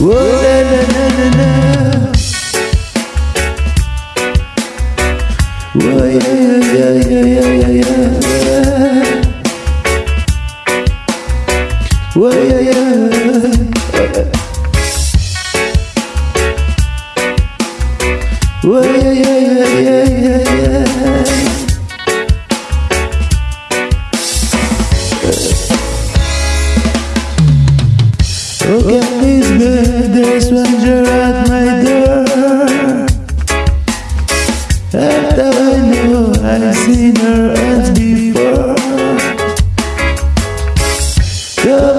Whoa, na yeah, yeah, yeah, yeah, yeah, yeah. Whoa, yeah, yeah.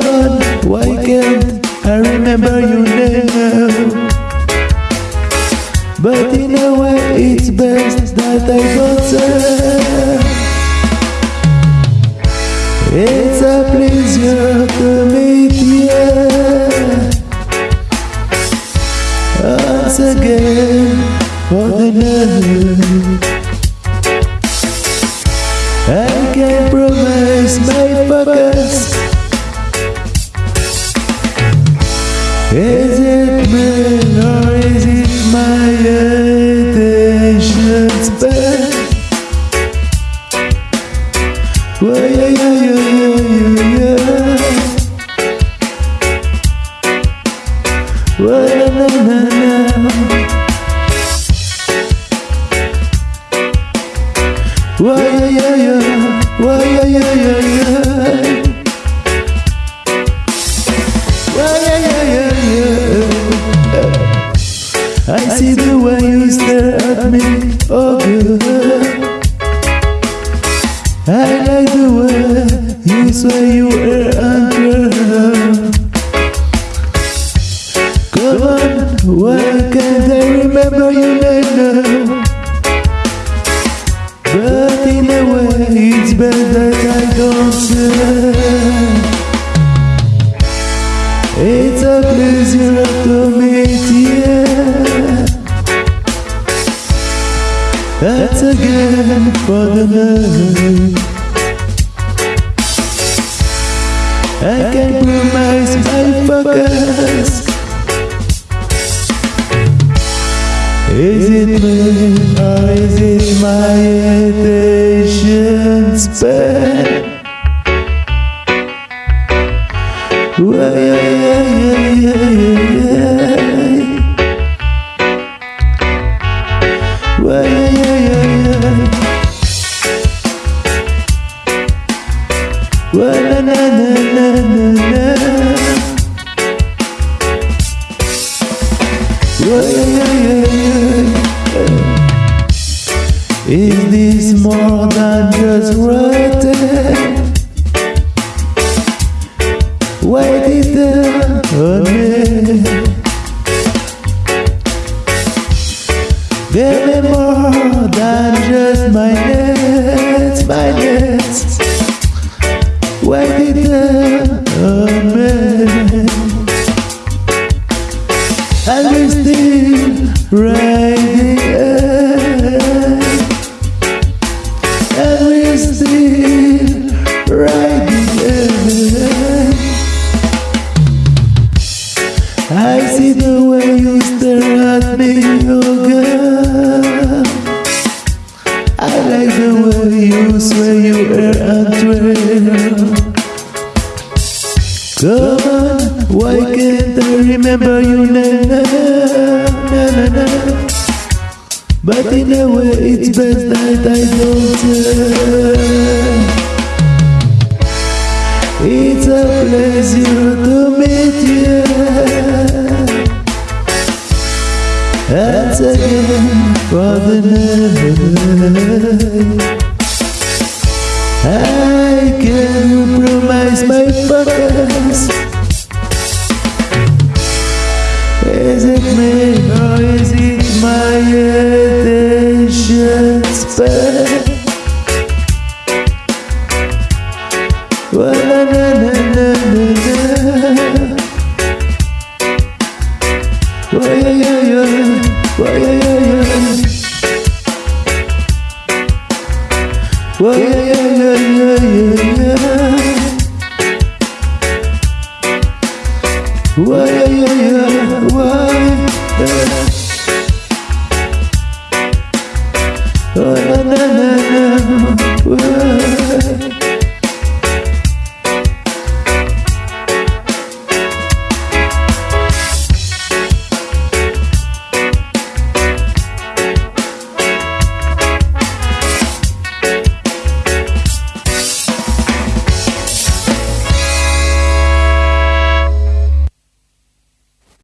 On, why can't I remember your name? But in a way, it's best that I say. It's a pleasure to meet you once again for the night. Is it me or is it my attention span? Well, yeah, yeah, yeah, yeah, yeah. Well. Well, yeah, yeah. I see the way you stare at me, oh good. I like the way you swear you are under. Come on, why can't I remember your name now? But in a way, it's best that I don't say. That's again for the night. I can promise my focus. Is it me or is it my attention span? Is this more than just writing? Wait it there on me. More than just my nets, my nets. I see the way you stare at me, oh girl I like the way you swear you are untrue Come on, why can't I remember your name? Na, na, na, na. But in a way, it's best that I don't tell. It's a pleasure to meet you. Once again for the night. I can promise my focus. Is it me or is it my attention span? Why, Why? why, yeah. Why?